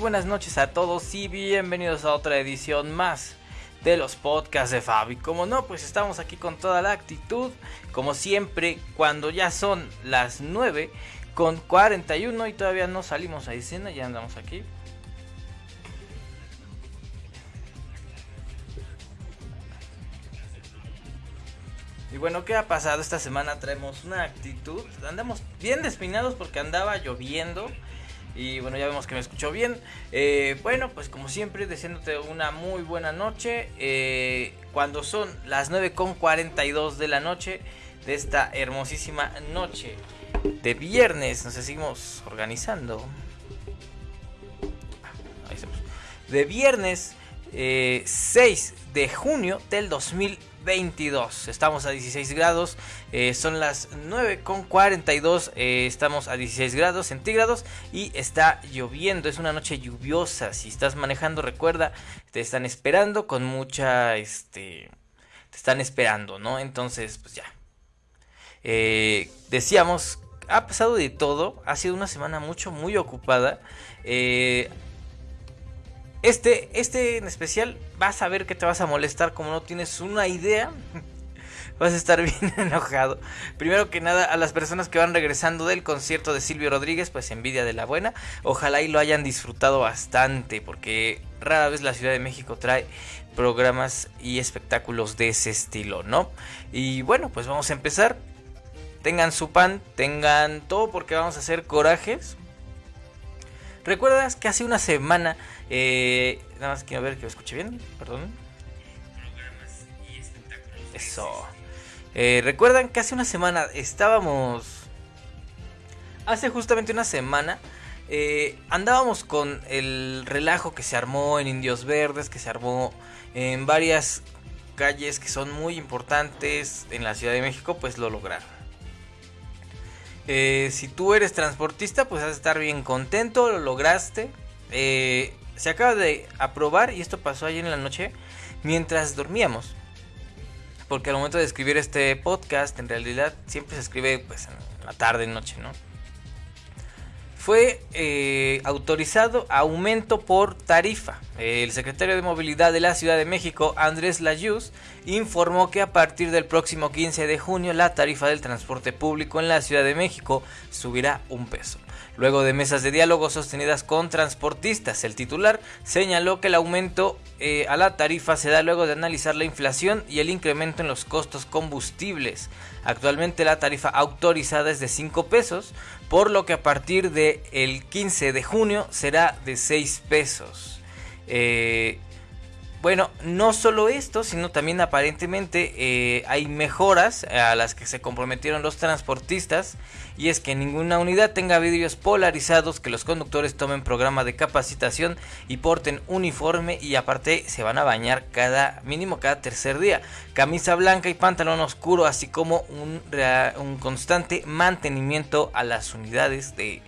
buenas noches a todos y bienvenidos a otra edición más de los podcasts de Fabi. Como no, pues estamos aquí con toda la actitud, como siempre, cuando ya son las 9 con 41 y todavía no salimos a escena, ya andamos aquí. Y bueno, ¿qué ha pasado? Esta semana traemos una actitud. Andamos bien despinados porque andaba lloviendo. Y bueno, ya vemos que me escuchó bien. Eh, bueno, pues como siempre, deseándote una muy buena noche. Eh, cuando son las 9.42 de la noche de esta hermosísima noche de viernes, nos seguimos organizando. Ahí estamos. De viernes 6 eh, de junio del 2020. 22. Estamos a 16 grados. Eh, son las 9 con 42. Eh, estamos a 16 grados centígrados. Y está lloviendo. Es una noche lluviosa. Si estás manejando, recuerda. Te están esperando con mucha. Este. Te están esperando, ¿no? Entonces, pues ya. Eh, decíamos. Ha pasado de todo. Ha sido una semana mucho, muy ocupada. Eh este, este en especial vas a ver que te vas a molestar como no tienes una idea. Vas a estar bien enojado. Primero que nada, a las personas que van regresando del concierto de Silvio Rodríguez, pues envidia de la buena. Ojalá y lo hayan disfrutado bastante, porque rara vez la Ciudad de México trae programas y espectáculos de ese estilo, ¿no? Y bueno, pues vamos a empezar. Tengan su pan, tengan todo, porque vamos a hacer corajes. ¿Recuerdas que hace una semana eh, nada más quiero ver que lo escuche bien, perdón. Eso. Eh, Recuerdan que hace una semana estábamos... Hace justamente una semana eh, andábamos con el relajo que se armó en Indios Verdes, que se armó en varias calles que son muy importantes en la Ciudad de México, pues lo lograron. Eh, si tú eres transportista, pues vas a estar bien contento, lo lograste. Eh, se acaba de aprobar y esto pasó ayer en la noche mientras dormíamos. Porque al momento de escribir este podcast, en realidad siempre se escribe pues en la tarde, noche, ¿no? Fue eh, autorizado aumento por tarifa. El secretario de Movilidad de la Ciudad de México, Andrés Layuz, informó que a partir del próximo 15 de junio la tarifa del transporte público en la Ciudad de México subirá un peso. Luego de mesas de diálogo sostenidas con transportistas, el titular señaló que el aumento eh, a la tarifa se da luego de analizar la inflación y el incremento en los costos combustibles. Actualmente la tarifa autorizada es de 5 pesos, por lo que a partir del el 15 de junio será de 6 pesos. Eh, bueno, no solo esto, sino también aparentemente eh, hay mejoras a las que se comprometieron los transportistas y es que ninguna unidad tenga vidrios polarizados, que los conductores tomen programa de capacitación y porten uniforme y aparte se van a bañar cada mínimo cada tercer día, camisa blanca y pantalón oscuro, así como un, un constante mantenimiento a las unidades de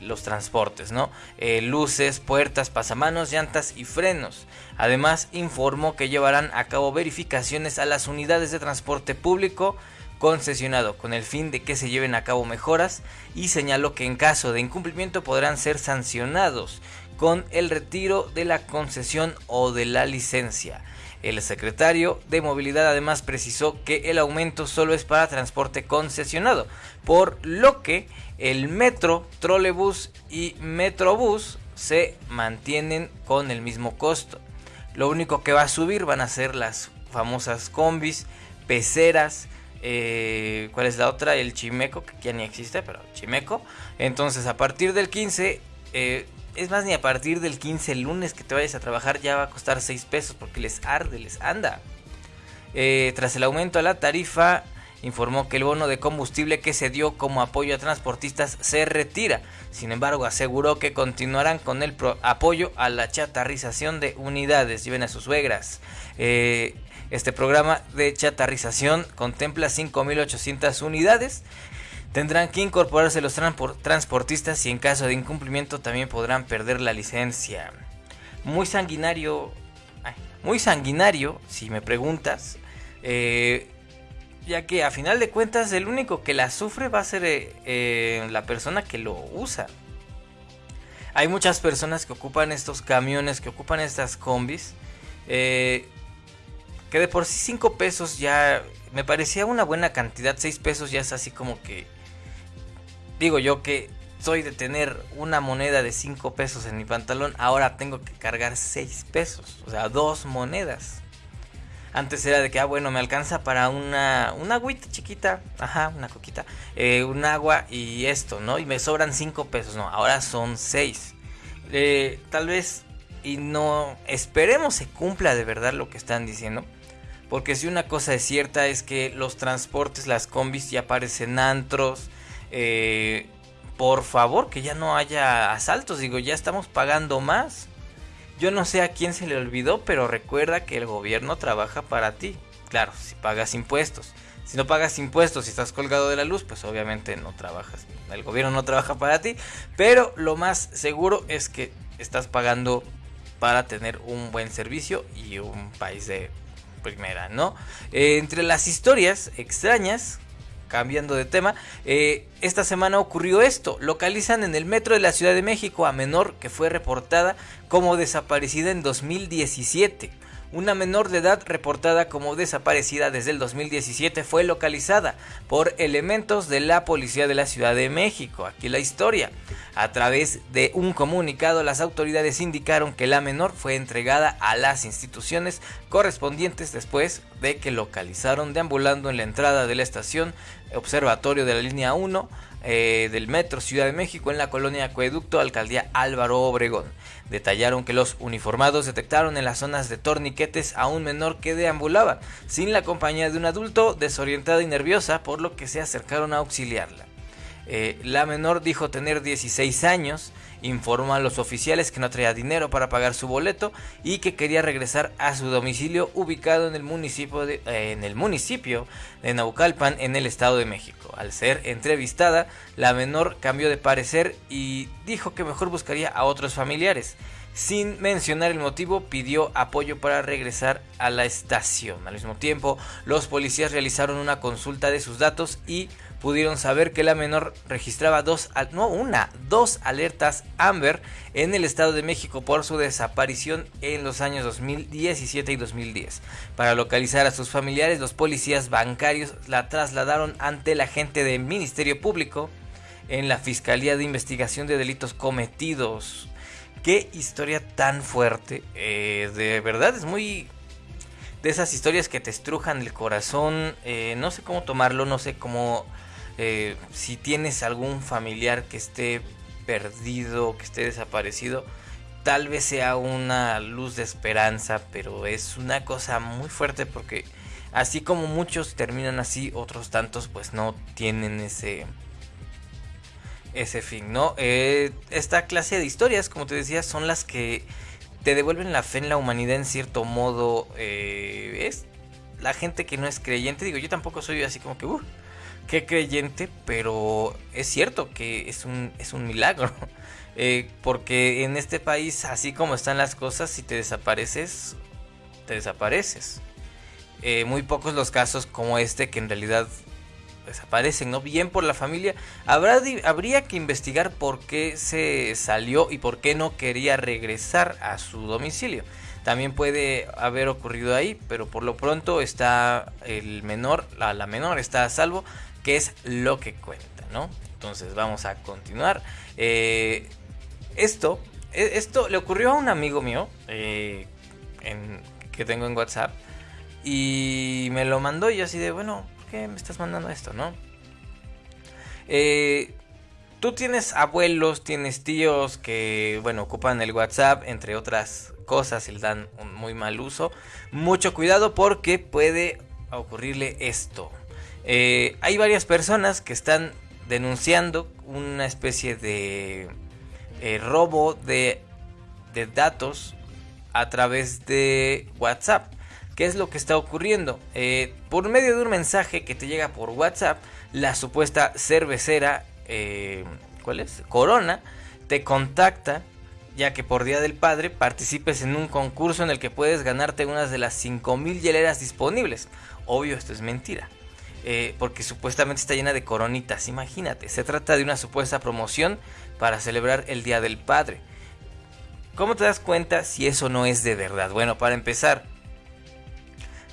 los transportes, ¿no? Eh, luces, puertas, pasamanos, llantas y frenos. Además, informó que llevarán a cabo verificaciones a las unidades de transporte público concesionado con el fin de que se lleven a cabo mejoras y señaló que en caso de incumplimiento podrán ser sancionados con el retiro de la concesión o de la licencia. El secretario de Movilidad además precisó que el aumento solo es para transporte concesionado, por lo que el metro, trolebús y metrobús se mantienen con el mismo costo. Lo único que va a subir van a ser las famosas combis, peceras, eh, ¿cuál es la otra? El chimeco, que ya ni existe, pero chimeco. Entonces a partir del 15 es más, ni a partir del 15 lunes que te vayas a trabajar ya va a costar 6 pesos porque les arde, les anda. Eh, tras el aumento a la tarifa, informó que el bono de combustible que se dio como apoyo a transportistas se retira. Sin embargo, aseguró que continuarán con el apoyo a la chatarrización de unidades. Lleven a sus suegras. Eh, este programa de chatarrización contempla 5.800 unidades Tendrán que incorporarse los transportistas y en caso de incumplimiento también podrán perder la licencia. Muy sanguinario, muy sanguinario, si me preguntas, eh, ya que a final de cuentas el único que la sufre va a ser eh, eh, la persona que lo usa. hay muchas personas que ocupan estos camiones, que ocupan estas combis. Eh, que de por sí 5 pesos ya me parecía una buena cantidad. 6 pesos ya es así como que... Digo yo que soy de tener una moneda de 5 pesos en mi pantalón. Ahora tengo que cargar 6 pesos. O sea, dos monedas. Antes era de que, ah, bueno, me alcanza para una, una agüita chiquita, ajá, una coquita, eh, un agua y esto, ¿no? Y me sobran 5 pesos, no, ahora son 6. Eh, tal vez, y no, esperemos se cumpla de verdad lo que están diciendo. Porque si una cosa es cierta es que los transportes, las combis ya parecen antros. Eh, por favor, que ya no haya asaltos. Digo, ya estamos pagando más. Yo no sé a quién se le olvidó, pero recuerda que el gobierno trabaja para ti. Claro, si pagas impuestos. Si no pagas impuestos y estás colgado de la luz, pues obviamente no trabajas. El gobierno no trabaja para ti. Pero lo más seguro es que estás pagando para tener un buen servicio y un país de primera, ¿no? Eh, entre las historias extrañas cambiando de tema, eh, esta semana ocurrió esto. Localizan en el metro de la Ciudad de México a menor que fue reportada como desaparecida en 2017. Una menor de edad reportada como desaparecida desde el 2017 fue localizada por elementos de la Policía de la Ciudad de México. Aquí la historia. A través de un comunicado, las autoridades indicaron que la menor fue entregada a las instituciones correspondientes después de que localizaron deambulando en la entrada de la estación observatorio de la línea 1 eh, del Metro Ciudad de México en la colonia Acueducto, alcaldía Álvaro Obregón. Detallaron que los uniformados detectaron en las zonas de torniquetes a un menor que deambulaba sin la compañía de un adulto desorientada y nerviosa, por lo que se acercaron a auxiliarla. Eh, la menor dijo tener 16 años, informó a los oficiales que no traía dinero para pagar su boleto y que quería regresar a su domicilio ubicado en el municipio de, eh, en el municipio de Naucalpan en el Estado de México. Al ser entrevistada, la menor cambió de parecer y dijo que mejor buscaría a otros familiares. Sin mencionar el motivo, pidió apoyo para regresar a la estación. Al mismo tiempo, los policías realizaron una consulta de sus datos y pudieron saber que la menor registraba dos, no una, dos alertas Amber en el Estado de México por su desaparición en los años 2017 y 2010. Para localizar a sus familiares, los policías bancarios la trasladaron ante el agente del Ministerio Público en la Fiscalía de Investigación de Delitos Cometidos. Qué historia tan fuerte. Eh, de verdad es muy de esas historias que te estrujan el corazón. Eh, no sé cómo tomarlo, no sé cómo eh, si tienes algún familiar que esté perdido, que esté desaparecido, tal vez sea una luz de esperanza, pero es una cosa muy fuerte porque así como muchos terminan así, otros tantos pues no tienen ese ese fin, ¿no? Eh, esta clase de historias, como te decía, son las que te devuelven la fe en la humanidad en cierto modo. Eh, es la gente que no es creyente, digo, yo tampoco soy así como que, uh, qué creyente, pero es cierto que es un, es un milagro. Eh, porque en este país, así como están las cosas, si te desapareces, te desapareces. Eh, muy pocos los casos como este que en realidad desaparecen, ¿no? Bien por la familia. Habrá, habría que investigar por qué se salió y por qué no quería regresar a su domicilio. También puede haber ocurrido ahí, pero por lo pronto está el menor, la, la menor está a salvo es lo que cuenta, ¿no? Entonces vamos a continuar. Eh, esto, e, esto le ocurrió a un amigo mío eh, que tengo en WhatsApp y me lo mandó y yo así de, bueno, ¿por qué me estás mandando esto, no? Eh, tú tienes abuelos, tienes tíos que, bueno, ocupan el WhatsApp, entre otras cosas, y le dan un muy mal uso. Mucho cuidado porque puede ocurrirle esto. Eh, hay varias personas que están denunciando una especie de eh, robo de, datos a través de WhatsApp. ¿Qué es lo que está ocurriendo? Eh, por medio de un mensaje que te llega por WhatsApp, la supuesta cervecera, ¿cuál es? Corona, te contacta ya que por Día del Padre participes en un concurso en el que puedes ganarte unas de las 5000 hieleras disponibles. Obvio, esto es mentira. Eh, porque supuestamente está llena de coronitas. Imagínate, se trata de una supuesta promoción para celebrar el Día del Padre. ¿Cómo te das cuenta si eso no es de verdad? Bueno, para empezar,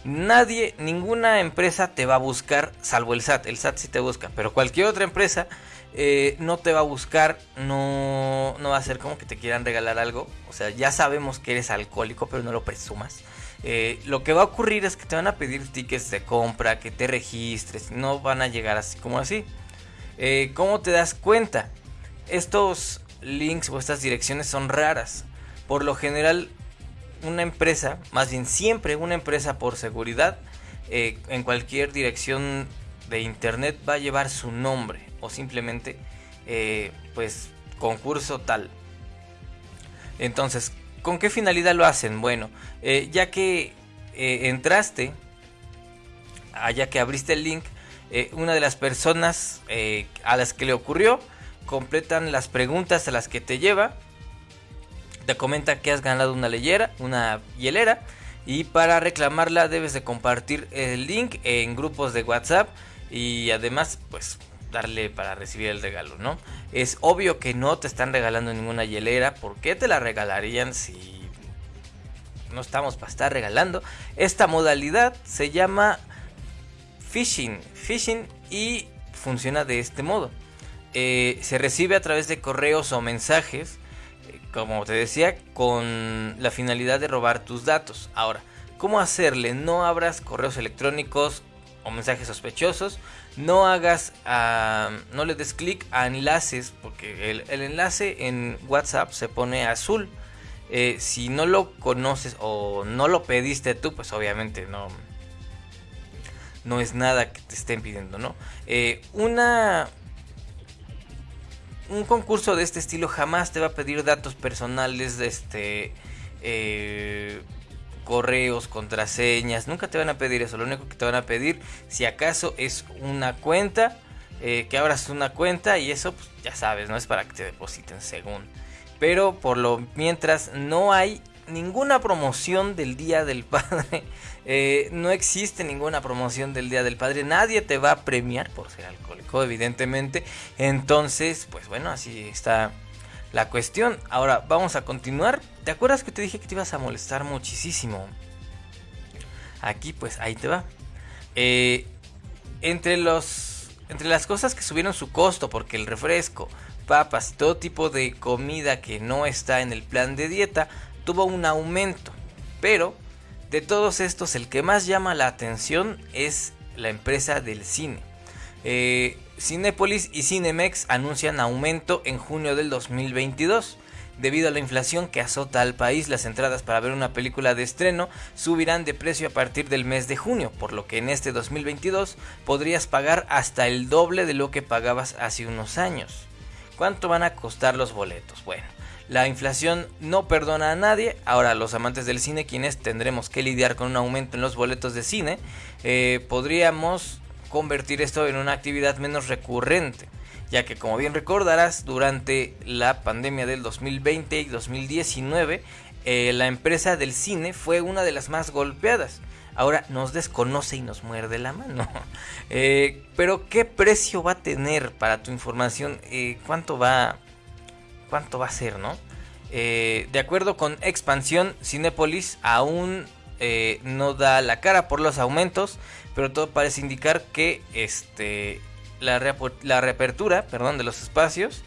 nadie, ninguna empresa te va a buscar, salvo el SAT. El SAT sí te busca, pero cualquier otra empresa eh, no te va a buscar, no, no va a ser como que te quieran regalar algo. O sea, ya sabemos que eres alcohólico, pero no lo presumas. Eh, lo que va a ocurrir es que te van a pedir tickets de compra, que te registres, no van a llegar así como así. Eh, ¿Cómo te das cuenta? Estos links o estas direcciones son raras. Por lo general, una empresa, más bien siempre una empresa por seguridad, eh, en cualquier dirección de internet va a llevar su nombre o simplemente, pues, concurso tal. Entonces, ¿Con qué finalidad lo hacen? Bueno, eh, ya que eh, entraste, allá que abriste el link, eh, una de las personas a las que le ocurrió completan las preguntas a las que te lleva, te comenta que has ganado una leyera, una hielera, y para reclamarla debes de compartir el link en grupos de WhatsApp y además pues darle para recibir el regalo, ¿no? Es obvio que no te están regalando ninguna hielera. ¿Por qué te la regalarían si no estamos para estar regalando? Esta modalidad se llama phishing. Phishing y funciona de este modo. Eh, se recibe a través de correos o mensajes, como te decía, con la finalidad de robar tus datos. Ahora, ¿cómo hacerle? No abras correos electrónicos o mensajes sospechosos no hagas, ah, no le des clic a enlaces, porque el, enlace en WhatsApp se pone azul. Eh, si no lo conoces o no lo pediste tú, pues obviamente no, no es nada que te estén pidiendo, ¿no? Eh, una, un concurso de este estilo jamás te va a pedir datos personales de este... Eh, correos, contraseñas, nunca te van a pedir eso, lo único que te van a pedir si acaso es una cuenta, eh, que abras una cuenta y eso pues, ya sabes, no es para que te depositen según. Pero por lo mientras no hay ninguna promoción del Día del Padre, eh, no existe ninguna promoción del Día del Padre, nadie te va a premiar por ser alcohólico, evidentemente. Entonces, pues bueno, así está la cuestión. Ahora vamos a continuar. ¿Te acuerdas que te dije que te ibas a molestar muchísimo? Aquí pues ahí te va. Eh, entre los entre las cosas que subieron su costo porque el refresco, papas y todo tipo de comida que no está en el plan de dieta tuvo un aumento. Pero de todos estos el que más llama la atención es la empresa del cine. Eh, Cinepolis y Cinemex anuncian aumento en junio del 2022. Debido a la inflación que azota al país, las entradas para ver una película de estreno subirán de precio a partir del mes de junio, por lo que en este 2022 podrías pagar hasta el doble de lo que pagabas hace unos años. ¿Cuánto van a costar los boletos? Bueno, la inflación no perdona a nadie. Ahora los amantes del cine, quienes tendremos que lidiar con un aumento en los boletos de cine, eh, podríamos convertir esto en una actividad menos recurrente, ya que como bien recordarás, durante la pandemia del 2020 y 2019, eh, la empresa del cine fue una de las más golpeadas. Ahora nos desconoce y nos muerde la mano. Eh, pero ¿qué precio va a tener para tu información? Eh, ¿Cuánto va, cuánto va a ser, no? de acuerdo con Expansión, Cinepolis aún no da la cara por los aumentos pero todo parece indicar que este, la, reapertura perdón, de los espacios,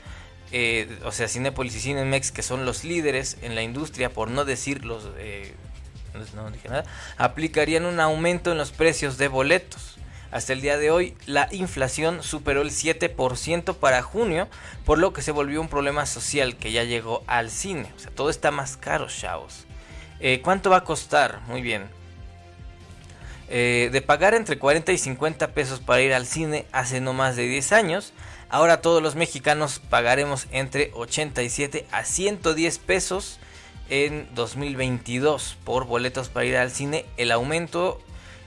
eh, o sea, Cinepolis y Cinemex, que son los líderes en la industria, por no decir los... Eh, no dije nada, aplicarían un aumento en los precios de boletos. Hasta el día de hoy, la inflación superó el 7% para junio, por lo que se volvió un problema social que ya llegó al cine. O sea, todo está más caro, chavos. Eh, ¿Cuánto va a costar? Muy bien. Eh, de pagar entre 40 y 50 pesos para ir al cine hace no más de 10 años, ahora todos los mexicanos pagaremos entre 87 a 110 pesos en 2022 por boletos para ir al cine. El aumento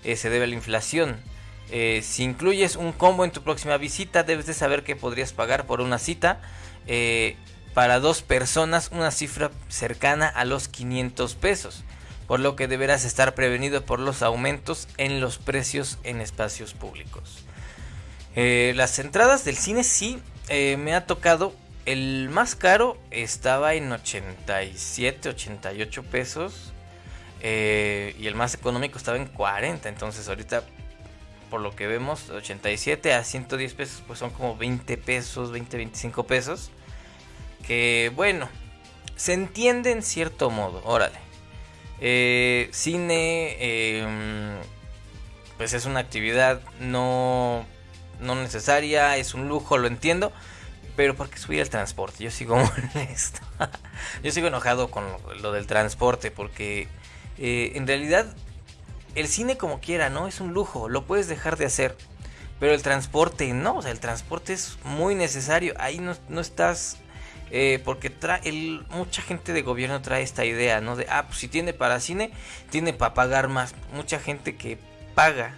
eh, se debe a la inflación. Eh, si incluyes un combo en tu próxima visita, debes de saber que podrías pagar por una cita para dos personas una cifra cercana a los 500 pesos. Por lo que deberás estar prevenido por los aumentos en los precios en espacios públicos. Eh, las entradas del cine sí eh, me ha tocado. El más caro estaba en 87, 88 pesos. Eh, y el más económico estaba en 40. Entonces ahorita, por lo que vemos, 87 a 110 pesos, pues son como 20 pesos, 20, 25 pesos. Que bueno, se entiende en cierto modo, órale. Eh, cine, em, pues es una actividad no, no necesaria, es un lujo, lo entiendo. Pero ¿por qué subir el transporte? Yo sigo molesto. Yo sigo enojado con lo, del transporte porque eh, en realidad el cine como quiera, ¿no? Es un lujo, lo puedes dejar de hacer. Pero el transporte no, o sea, el transporte es muy necesario. Ahí no, no estás eh, porque trae el, mucha gente de gobierno trae esta idea, ¿no? De, ah, pues si tiene para cine, tiene para pagar más. Mucha gente que paga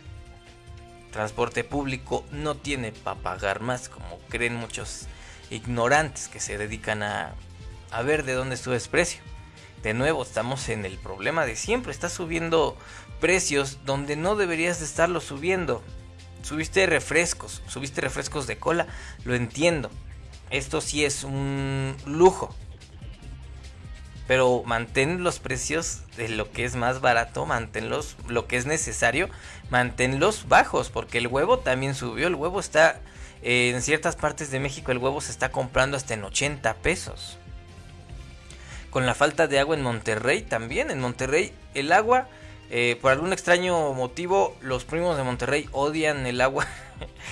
transporte público no tiene para pagar más, como creen muchos ignorantes que se dedican a, ver de dónde sube el precio. De nuevo, estamos en el problema de siempre, estás subiendo precios donde no deberías de estarlo subiendo. Subiste refrescos, subiste refrescos de cola, lo entiendo esto sí es un lujo. Pero mantén los precios de lo que es más barato, manténlos, lo que es necesario, manténlos bajos, porque el huevo también subió. El huevo está, eh, en ciertas partes de México, el huevo se está comprando hasta en 80 pesos. Con la falta de agua en Monterrey también. En Monterrey el agua, eh, por algún extraño motivo, los primos de Monterrey odian el agua,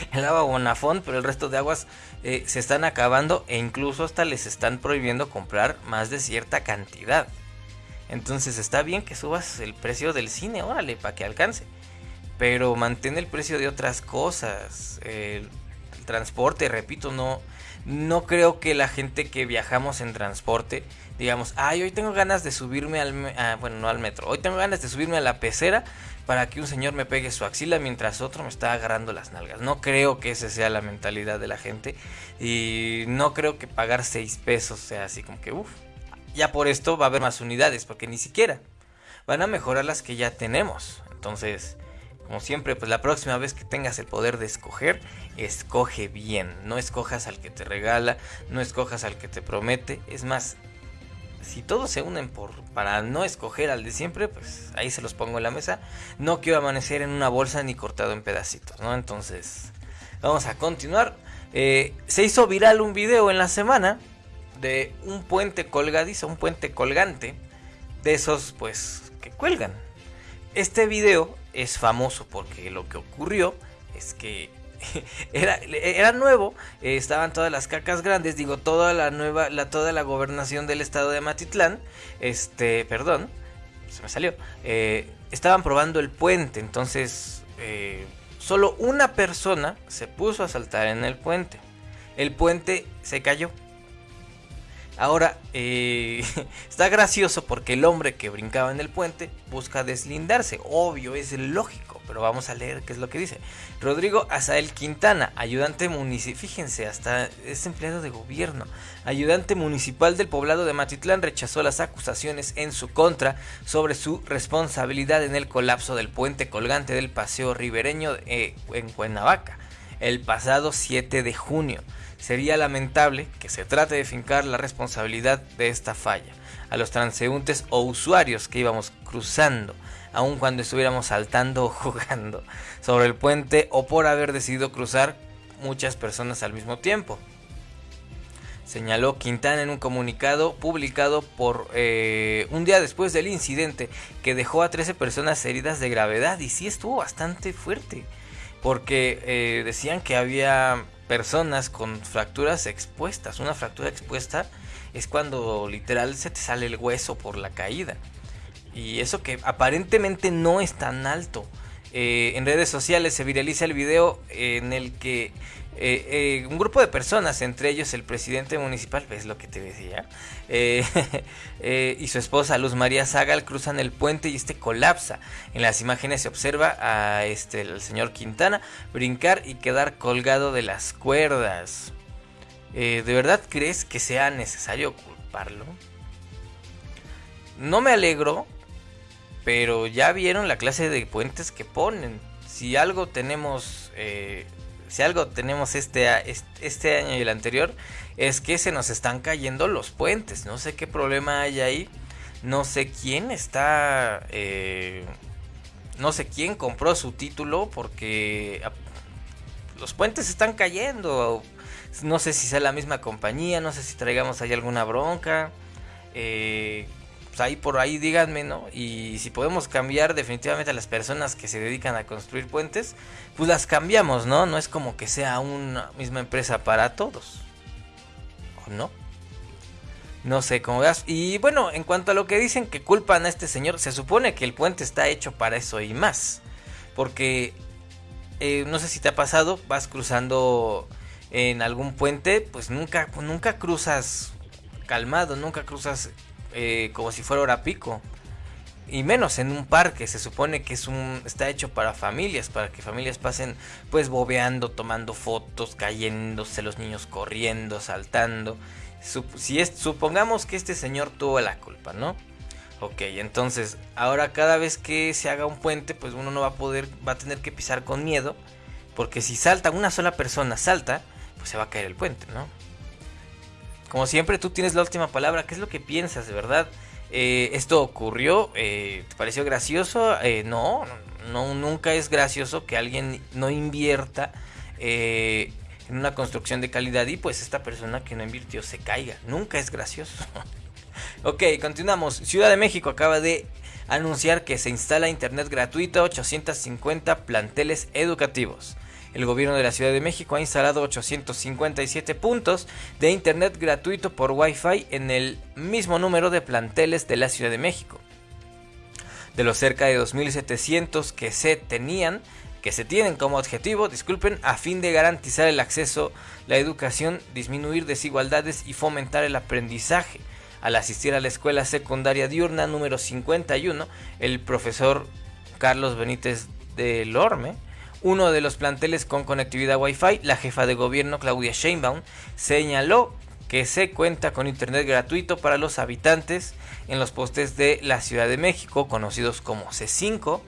el agua Bonafón, pero el resto de aguas eh, se están acabando e incluso hasta les están prohibiendo comprar más de cierta cantidad. Entonces está bien que subas el precio del cine, órale, para que alcance. Pero mantén el precio de otras cosas. El, transporte, repito, no, no creo que la gente que viajamos en transporte digamos, ay, hoy tengo ganas de subirme al, ah, bueno, no al metro, hoy tengo ganas de subirme a la pecera para que un señor me pegue su axila mientras otro me está agarrando las nalgas. No creo que esa sea la mentalidad de la gente y no creo que pagar 6 pesos sea así como que, uff, ya por esto va a haber más unidades, porque ni siquiera van a mejorar las que ya tenemos. Entonces, como siempre, pues la próxima vez que tengas el poder de escoger, escoge bien. No escojas al que te regala, no escojas al que te promete. Es más, si todos se unen por para no escoger al de siempre, pues ahí se los pongo en la mesa. No quiero amanecer en una bolsa ni cortado en pedacitos, ¿no? Entonces, vamos a continuar. Eh, se hizo viral un video en la semana de un puente colgadizo, un puente colgante, de esos pues que cuelgan. Este video es famoso porque lo que ocurrió es que era, era nuevo, eh, estaban todas las cacas grandes, digo, toda la nueva, la, toda la gobernación del estado de Matitlán, este, perdón, se me salió, eh, estaban probando el puente, entonces eh, solo una persona se puso a saltar en el puente, el puente se cayó. Ahora, está gracioso porque el hombre que brincaba en el puente busca deslindarse. Obvio, es lógico pero vamos a leer qué es lo que dice. Rodrigo Azael Quintana, ayudante municipal, fíjense, hasta es empleado de gobierno, ayudante municipal del poblado de Matitlán, rechazó las acusaciones en su contra sobre su responsabilidad en el colapso del puente colgante del paseo ribereño eh, en Cuernavaca el pasado 7 de junio. Sería lamentable que se trate de fincar la responsabilidad de esta falla a los transeúntes o usuarios que íbamos cruzando aun cuando estuviéramos saltando o jugando sobre el puente o por haber decidido cruzar muchas personas al mismo tiempo. Señaló Quintana en un comunicado publicado por eh, un día después del incidente que dejó a 13 personas heridas de gravedad y sí estuvo bastante fuerte porque eh, decían que había personas con fracturas expuestas. Una fractura expuesta es cuando literal se te sale el hueso por la caída. Y eso que aparentemente no es tan alto. Eh, en redes sociales se viraliza el video en el que eh, eh, un grupo de personas, entre ellos el presidente municipal, ves lo que te decía, y su esposa Luz María Zagal cruzan el puente y este colapsa. En las imágenes se observa a este, el señor Quintana brincar y quedar colgado de las cuerdas. ¿De verdad crees que sea necesario culparlo? No me alegro pero ya vieron la clase de puentes que ponen. Si algo tenemos, eh, si algo tenemos este, este año y el anterior, es que se nos están cayendo los puentes. No sé qué problema hay ahí. No sé quién está... Eh, no sé quién compró su título porque los puentes están cayendo. No sé si sea la misma compañía, no sé si traigamos ahí alguna bronca. Eh, pues ahí por ahí díganme, ¿no? Y si podemos cambiar definitivamente a las personas que se dedican a construir puentes, pues las cambiamos, ¿no? No es como que sea una misma empresa para todos. ¿O no? No sé cómo veas. Y bueno, en cuanto a lo que dicen que culpan a este señor, se supone que el puente está hecho para eso y más. Porque eh, no sé si te ha pasado, vas cruzando en algún puente, pues nunca, nunca cruzas calmado, nunca cruzas eh, como si fuera hora pico. Y menos en un parque, se supone que es un está hecho para familias, para que familias pasen pues bobeando, tomando fotos, cayéndose los niños corriendo, saltando si es, supongamos que este señor tuvo la culpa, ¿no? Ok, entonces ahora cada vez que se haga un puente, pues uno no va a poder, va a tener que pisar con miedo, porque si salta una sola persona, salta, pues se va a caer el puente, ¿no? Como siempre, tú tienes la última palabra. ¿Qué es lo que piensas, de verdad? Eh, ¿Esto ocurrió? Eh, ¿Te pareció gracioso? Eh, no, no, nunca es gracioso que alguien no invierta en una construcción de calidad y pues esta persona que no invirtió se caiga. Nunca es gracioso. ok, continuamos. Ciudad de México acaba de anunciar que se instala internet gratuito 850 planteles educativos. El gobierno de la Ciudad de México ha instalado 857 puntos de internet gratuito por Wi-Fi en el mismo número de planteles de la Ciudad de México. De los cerca de 2.700 que se tenían, que se tienen como objetivo, disculpen, a fin de garantizar el acceso, la educación, disminuir desigualdades y fomentar el aprendizaje. Al asistir a la escuela secundaria diurna número 51, el profesor Carlos Benítez de Lorme, uno de los planteles con conectividad Wi-Fi, la jefa de gobierno Claudia Sheinbaum señaló que se cuenta con internet gratuito para los habitantes en los postes de la Ciudad de México, conocidos como C5,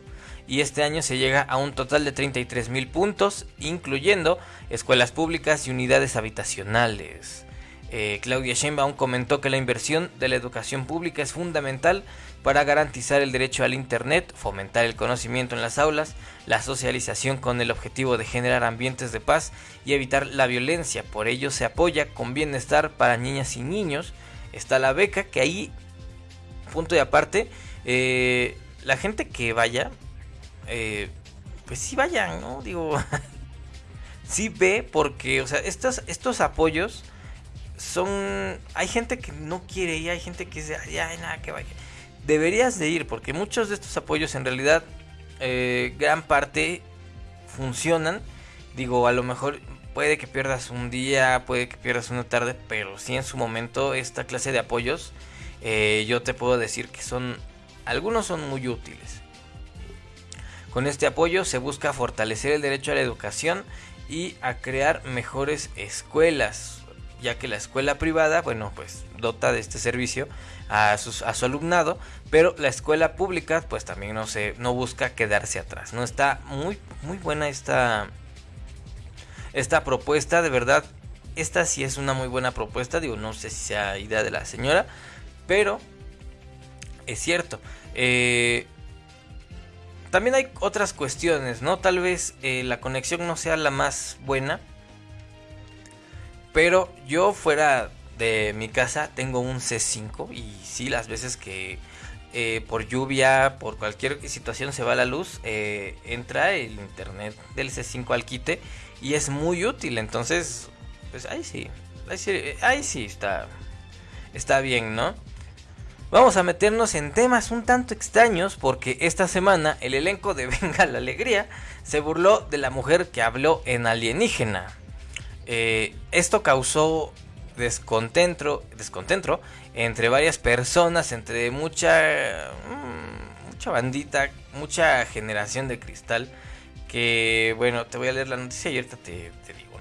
y este año se llega a un total de 33 mil puntos, incluyendo escuelas públicas y unidades habitacionales. Eh, Claudia Sheinbaum comentó que la inversión de la educación pública es fundamental para garantizar el derecho al Internet, fomentar el conocimiento en las aulas, la socialización con el objetivo de generar ambientes de paz y evitar la violencia. Por ello se apoya con bienestar para niñas y niños. Está la beca que ahí, punto de aparte, eh, la gente que vaya eh, pues sí vayan, ¿no? Digo, sí ve porque, o sea, estos, estos apoyos son... Hay gente que no quiere ir, hay gente que dice, ya, nada, que vaya. Deberías de ir porque muchos de estos apoyos en realidad, eh, gran parte funcionan. Digo, a lo mejor puede que pierdas un día, puede que pierdas una tarde, pero sí en su momento esta clase de apoyos, eh, yo te puedo decir que son, algunos son muy útiles. Con este apoyo se busca fortalecer el derecho a la educación y a crear mejores escuelas, ya que la escuela privada, bueno, pues dota de este servicio a, su alumnado, pero la escuela pública, pues también no se, no busca quedarse atrás. No está muy, muy buena esta, esta propuesta, de verdad. Esta sí es una muy buena propuesta, digo, no sé si sea idea de la señora, pero es cierto. Eh, también hay otras cuestiones, ¿no? Tal vez eh, la conexión no sea la más buena. Pero yo fuera de mi casa tengo un C5 y sí, las veces que eh, por lluvia, por cualquier situación se va la luz, eh, entra el internet del C5 al quite y es muy útil. Entonces, pues ahí sí, ahí sí, ahí sí está, está bien, ¿no? Vamos a meternos en temas un tanto extraños porque esta semana el elenco de Venga la Alegría se burló de la mujer que habló en alienígena. Eh, esto causó descontento, descontento entre varias personas, entre mucha, mm, mucha bandita, mucha generación de cristal. Que bueno, te voy a leer la noticia y ahorita te, te digo.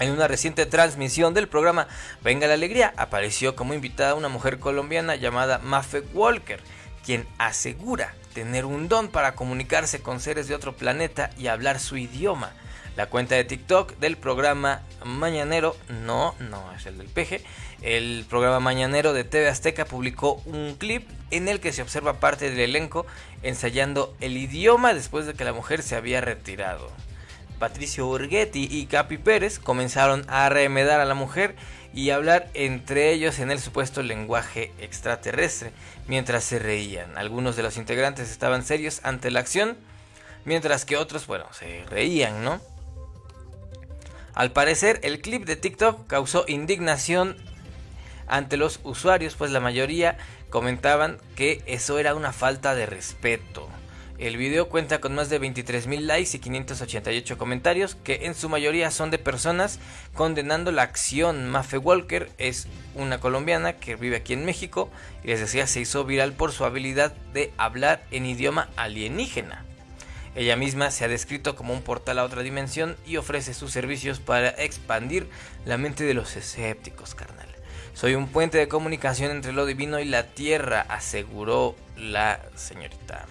En una reciente transmisión del programa Venga la Alegría apareció como invitada una mujer colombiana llamada Mafe Walker, quien asegura tener un don para comunicarse con seres de otro planeta y hablar su idioma. La cuenta de TikTok del programa Mañanero, no, no es el del PG, el programa Mañanero de TV Azteca publicó un clip en el que se observa parte del elenco ensayando el idioma después de que la mujer se había retirado. Patricio Urguetti y Capi Pérez comenzaron a remedar a la mujer y hablar entre ellos en el supuesto lenguaje extraterrestre mientras se reían. Algunos de los integrantes estaban serios ante la acción, mientras que otros, bueno, se reían, ¿no? Al parecer, el clip de TikTok causó indignación ante los usuarios, pues la mayoría comentaban que eso era una falta de respeto. El video cuenta con más de 23.000 likes y 588 comentarios, que en su mayoría son de personas condenando la acción. Mafe Walker es una colombiana que vive aquí en México y les decía se hizo viral por su habilidad de hablar en idioma alienígena. Ella misma se ha descrito como un portal a otra dimensión y ofrece sus servicios para expandir la mente de los escépticos, carnal. Soy un puente de comunicación entre lo divino y la tierra, aseguró la señorita.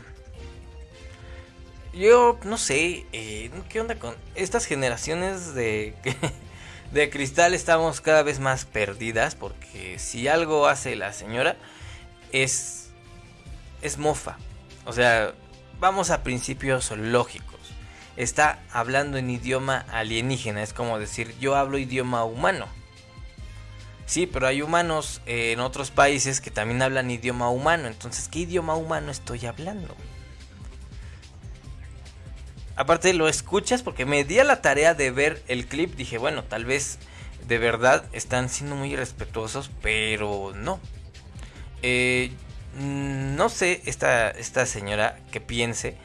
Yo no sé, eh, ¿qué onda con estas generaciones de, de cristal? Estamos cada vez más perdidas porque si algo hace la señora es, es mofa. O sea, vamos a principios lógicos. Está hablando en idioma alienígena, es como decir yo hablo idioma humano. Sí, pero hay humanos en otros países que también hablan idioma humano. Entonces, ¿qué idioma humano estoy hablando? aparte lo escuchas porque me di a la tarea de ver el clip. Dije, bueno, tal vez de verdad están siendo muy respetuosos, pero no. Eh, no sé esta, esta señora que piense,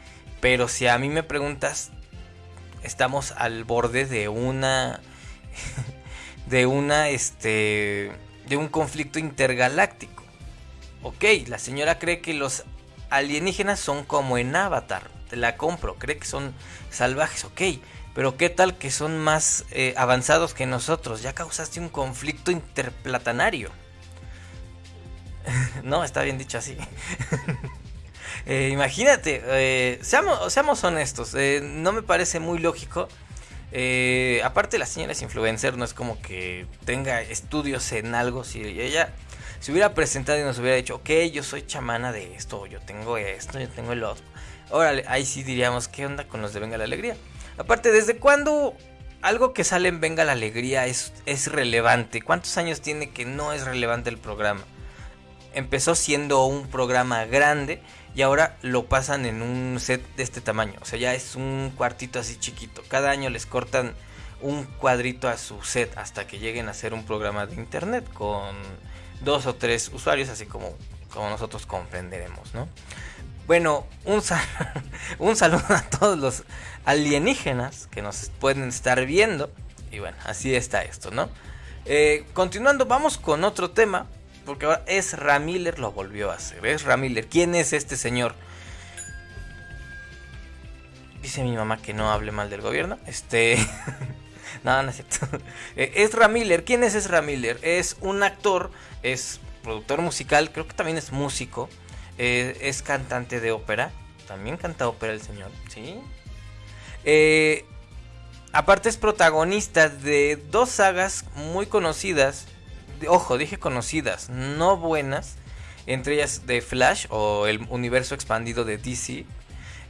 pero si a mí me preguntas, estamos al borde de una... de una, este... de un conflicto intergaláctico. Ok, la señora cree que los alienígenas son como en Avatar la compro, cree que son salvajes, ok, pero qué tal que son más eh, avanzados que nosotros, ya causaste un conflicto interplatanario. no, está bien dicho así. Eh, imagínate, eh, seamos, seamos, honestos, no me parece muy lógico. aparte la señora es influencer, no es como que tenga estudios en algo, si ella se hubiera presentado y nos hubiera dicho, ok, yo soy chamana de esto, yo tengo esto, yo tengo el otro. Órale, ahí sí diríamos, ¿qué onda con los de Venga la Alegría? Aparte, ¿desde cuándo algo que sale en Venga la Alegría es, es relevante? ¿Cuántos años tiene que no es relevante el programa? Empezó siendo un programa grande y ahora lo pasan en un set de este tamaño. O sea, ya es un cuartito así chiquito. Cada año les cortan un cuadrito a su set hasta que lleguen a hacer un programa de internet con dos o tres usuarios, así como, como nosotros comprenderemos, ¿no? Bueno, un, saludo a todos los alienígenas que nos pueden estar viendo. Y bueno, así está esto, ¿no? Eh, continuando, vamos con otro tema. Porque ahora Ezra Miller lo volvió a hacer. Ezra Miller, ¿quién es este señor? Dice mi mamá que no hable mal del gobierno. Este. no, no es cierto. Eh, Ezra Miller, ¿quién es Ezra Miller? Es un actor, es productor musical, creo que también es músico. Eh, es cantante de ópera. También canta ópera el señor, ¿sí? Eh, aparte es protagonista de dos sagas muy conocidas. Ojo, dije conocidas, no buenas. Entre ellas de Flash o el universo expandido de DC.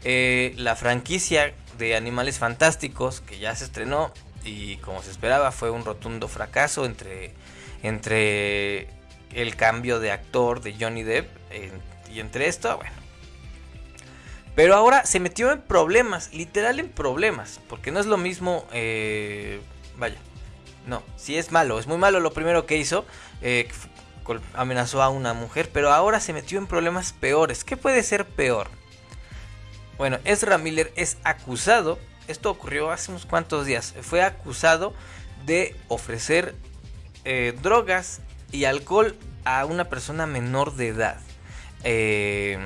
Eh, la franquicia de Animales Fantásticos que ya se estrenó y como se esperaba fue un rotundo fracaso entre, entre el cambio de actor de Johnny Depp y entre esto, bueno. Pero ahora se metió en problemas, literal en problemas. Porque no es lo mismo, eh, vaya, no, si es malo, es muy malo lo primero que hizo. Eh, amenazó a una mujer, pero ahora se metió en problemas peores. ¿Qué puede ser peor? Bueno, Ezra Miller es acusado, esto ocurrió hace unos cuantos días, fue acusado de ofrecer eh, drogas y alcohol a una persona menor de edad. Eh,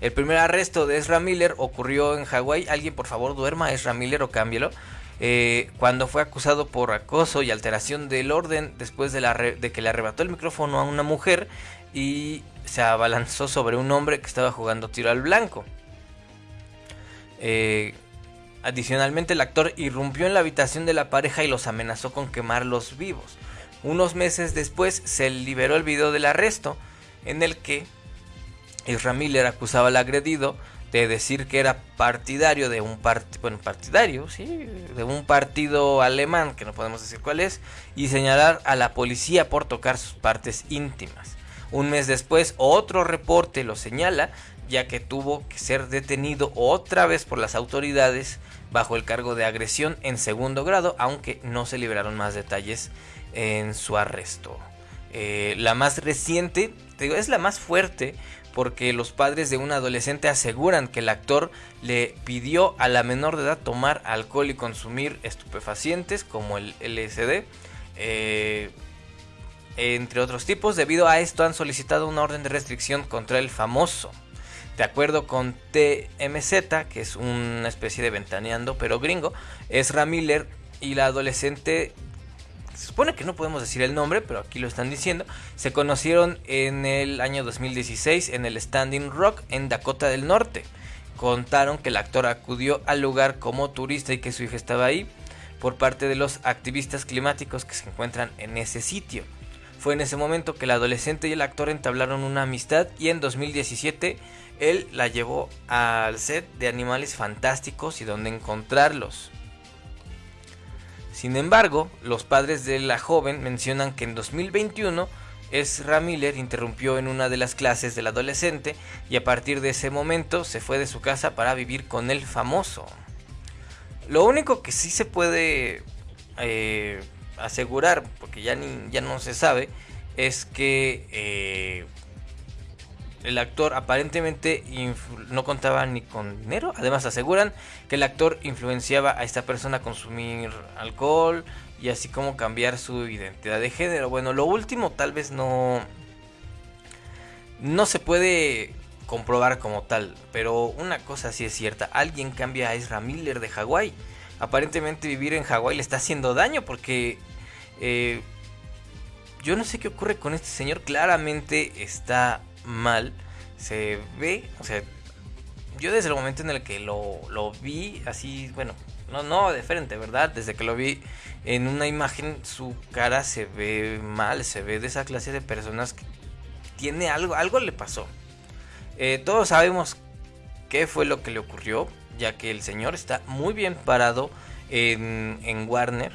el primer arresto de Ezra Miller ocurrió en Hawái. Alguien, por favor, duerma Ezra Miller o cámbielo. Eh, cuando fue acusado por acoso y alteración del orden después de, que le arrebató el micrófono a una mujer y se abalanzó sobre un hombre que estaba jugando tiro al blanco. Eh, adicionalmente, el actor irrumpió en la habitación de la pareja y los amenazó con quemarlos vivos. Unos meses después se liberó el video del arresto en el que Ezra Miller acusaba al agredido de decir que era partidario de un partido, bueno, partidario, sí, de un partido alemán, que no podemos decir cuál es, y señalar a la policía por tocar sus partes íntimas. Un mes después, otro reporte lo señala, ya que tuvo que ser detenido otra vez por las autoridades bajo el cargo de agresión en segundo grado, aunque no se liberaron más detalles en su arresto. Eh, la más reciente, digo, es la más fuerte porque los padres de un adolescente aseguran que el actor le pidió a la menor de edad tomar alcohol y consumir estupefacientes como el LSD, eh, entre otros tipos. Debido a esto han solicitado una orden de restricción contra el famoso. De acuerdo con TMZ, que es una especie de ventaneando pero gringo, es Miller y la adolescente se supone que no podemos decir el nombre, pero aquí lo están diciendo, se conocieron en el año 2016 en el Standing Rock en Dakota del Norte. Contaron que el actor acudió al lugar como turista y que su hija estaba ahí por parte de los activistas climáticos que se encuentran en ese sitio. Fue en ese momento que el adolescente y el actor entablaron una amistad y en 2017 él la llevó al set de Animales Fantásticos y donde encontrarlos. Sin embargo, los padres de la joven mencionan que en 2021 Ezra Miller interrumpió en una de las clases del adolescente y a partir de ese momento se fue de su casa para vivir con el famoso. Lo único que sí se puede eh, asegurar, porque ya, ya no se sabe, es que eh, el actor aparentemente no contaba ni con dinero. Además aseguran que el actor influenciaba a esta persona a consumir alcohol y así como cambiar su identidad de género. Bueno, lo último tal vez no no se puede comprobar como tal, pero una cosa sí es cierta, alguien cambia a Ezra Miller de Hawái. Aparentemente vivir en Hawái le está haciendo daño porque eh, yo no sé qué ocurre con este señor, claramente está mal. Se ve, o sea, yo desde el momento en el que lo, lo vi, así, bueno, no, no de frente, ¿verdad? Desde que lo vi en una imagen, su cara se ve mal, se ve de esa clase de personas que tiene algo, algo le pasó. Eh, todos sabemos qué fue lo que le ocurrió, ya que el señor está muy bien parado en, en Warner.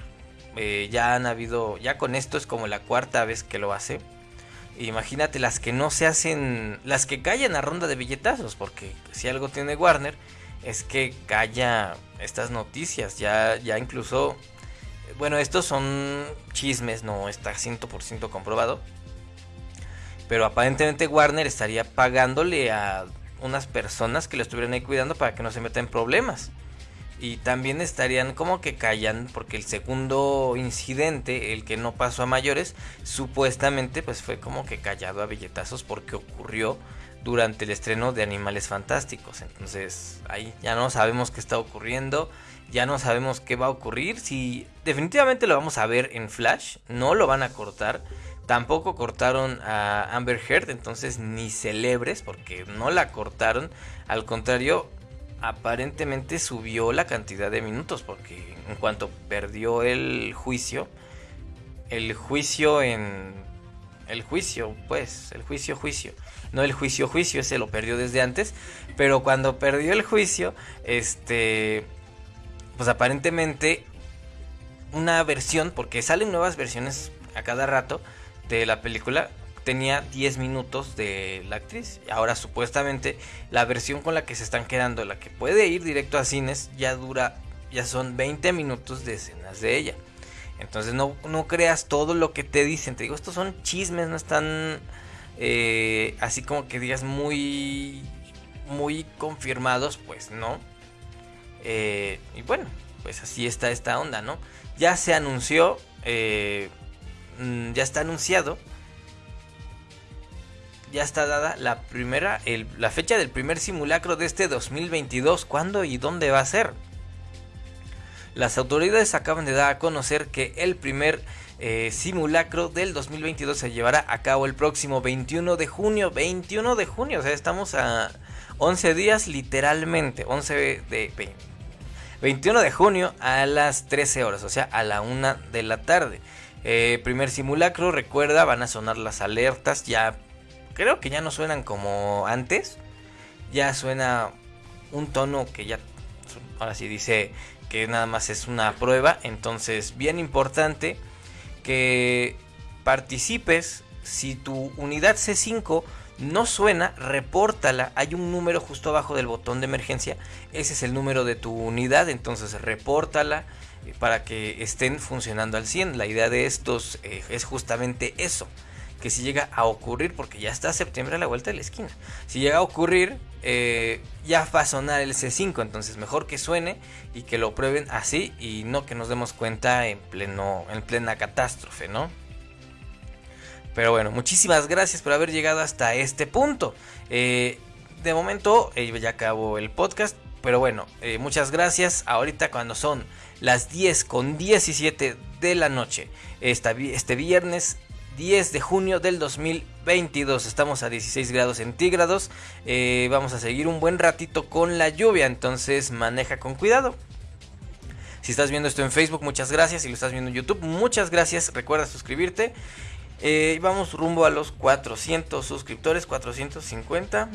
Eh, ya han habido, ya con esto es como la cuarta vez que lo hace. Imagínate las que no se hacen, las que callan a ronda de billetazos, porque si algo tiene Warner es que calla estas noticias, ya, ya incluso, bueno, estos son chismes, no está 100% comprobado, pero aparentemente Warner estaría pagándole a unas personas que lo estuvieran ahí cuidando para que no se meta en problemas y también estarían como que callan porque el segundo incidente, el que no pasó a mayores, supuestamente pues fue como que callado a billetazos porque ocurrió durante el estreno de Animales Fantásticos. Entonces ahí ya no sabemos qué está ocurriendo, ya no sabemos qué va a ocurrir. Si definitivamente lo vamos a ver en Flash, no lo van a cortar. Tampoco cortaron a Amber Heard, entonces ni celebres porque no la cortaron. Al contrario, aparentemente subió la cantidad de minutos porque en cuanto perdió el juicio, el juicio en el juicio, pues, el juicio juicio, no el juicio juicio, ese lo perdió desde antes, pero cuando perdió el juicio, este pues aparentemente una versión porque salen nuevas versiones a cada rato de la película tenía 10 minutos de la actriz. Ahora supuestamente la versión con la que se están quedando, la que puede ir directo a cines, ya dura, ya son 20 minutos de escenas de ella. Entonces no, no creas todo lo que te dicen. Te digo, estos son chismes, no están eh, así como que digas muy, muy confirmados, pues no. Eh, y bueno, pues así está esta onda, ¿no? Ya se anunció, eh, mm, ya está anunciado ya está dada la primera, la fecha del primer simulacro de este 2022. ¿Cuándo y dónde va a ser? Las autoridades acaban de dar a conocer que el primer eh, simulacro del 2022 se llevará a cabo el próximo 21 de junio. 21 de junio, o sea, estamos a 11 días literalmente. 11 de 21 de junio a las 13 horas, o sea, a la 1 de la tarde. Eh, primer simulacro, recuerda, van a sonar las alertas. Ya creo que ya no suenan como antes. Ya suena un tono que ya ahora sí dice que nada más es una prueba. Entonces, bien importante que participes. Si tu unidad C5 no suena, repórtala. Hay un número justo abajo del botón de emergencia. Ese es el número de tu unidad. Entonces, repórtala eh, para que estén funcionando al 100. La idea de estos eh, es justamente eso que si llega a ocurrir, porque ya está septiembre a la vuelta de la esquina, si llega a ocurrir, eh, ya va a sonar el C5, entonces mejor que suene y que lo prueben así y no que nos demos cuenta en, pleno, en plena catástrofe, ¿no? Pero bueno, muchísimas gracias por haber llegado hasta este punto. Eh, de momento eh, ya acabó el podcast, pero bueno, muchas gracias. Ahorita cuando son las 10 con 17 de la noche, este viernes 10 de junio del 2022. Estamos a 16 grados centígrados. Eh, vamos a seguir un buen ratito con la lluvia, entonces maneja con cuidado. Si estás viendo esto en Facebook, muchas gracias. Si lo estás viendo en YouTube, muchas gracias. Recuerda suscribirte. Eh, vamos rumbo a los 400 suscriptores, 450.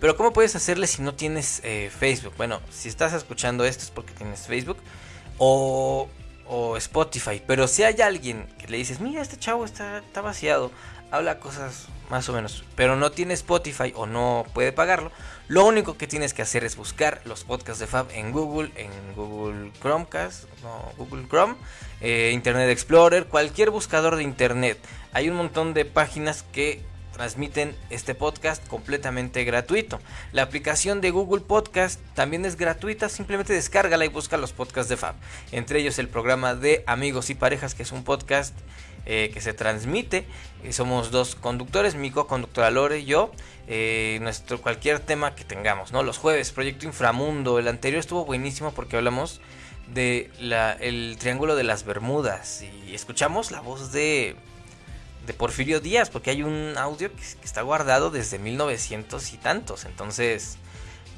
Pero ¿cómo puedes hacerle si no tienes eh, Facebook? Bueno, si estás escuchando esto es porque tienes Facebook. O o Spotify. Pero si hay alguien que le dices, mira, este chavo está, vaciado, habla cosas más o menos, pero no tiene Spotify o no puede pagarlo, lo único que tienes que hacer es buscar los podcasts de Fab en Google, en Google Chromecast, no, Google Chrome, eh, Internet Explorer, cualquier buscador de Internet. Hay un montón de páginas que transmiten este podcast completamente gratuito. La aplicación de Google Podcast también es gratuita, simplemente descárgala y busca los podcasts de Fab. Entre ellos el programa de Amigos y Parejas, que es un podcast eh, que se transmite. Eh, somos dos conductores, mi co-conductora Lore y yo. Eh, nuestro cualquier tema que tengamos, ¿no? Los jueves, Proyecto Inframundo. El anterior estuvo buenísimo porque hablamos de el Triángulo de las Bermudas y escuchamos la voz de de Porfirio Díaz, porque hay un audio que, está guardado desde 1900 y tantos. Entonces,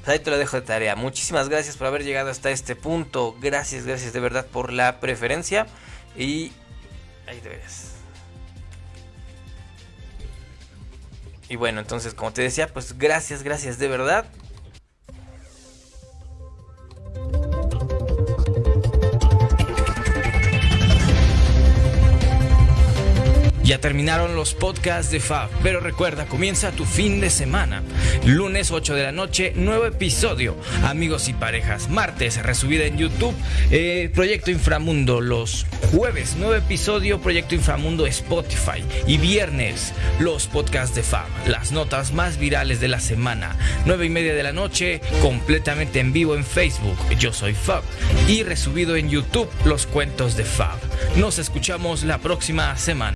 pues ahí te lo dejo de tarea. Muchísimas gracias por haber llegado hasta este punto. Gracias, gracias de verdad por la preferencia. Y ahí te ves. Y bueno, entonces, como te decía, pues gracias, gracias de verdad. Ya terminaron los podcasts de Fab, pero recuerda, comienza tu fin de semana. Lunes 8 de la noche, nuevo episodio. Amigos y parejas. Martes, resubida en YouTube, eh, Proyecto Inframundo. Los jueves, nuevo episodio, Proyecto Inframundo Spotify. Y viernes, los podcasts de Fab. Las notas más virales de la semana. 9 y media de la noche, completamente en vivo en Facebook. Yo soy Fab. Y resubido en YouTube, los cuentos de Fab. Nos escuchamos la próxima semana.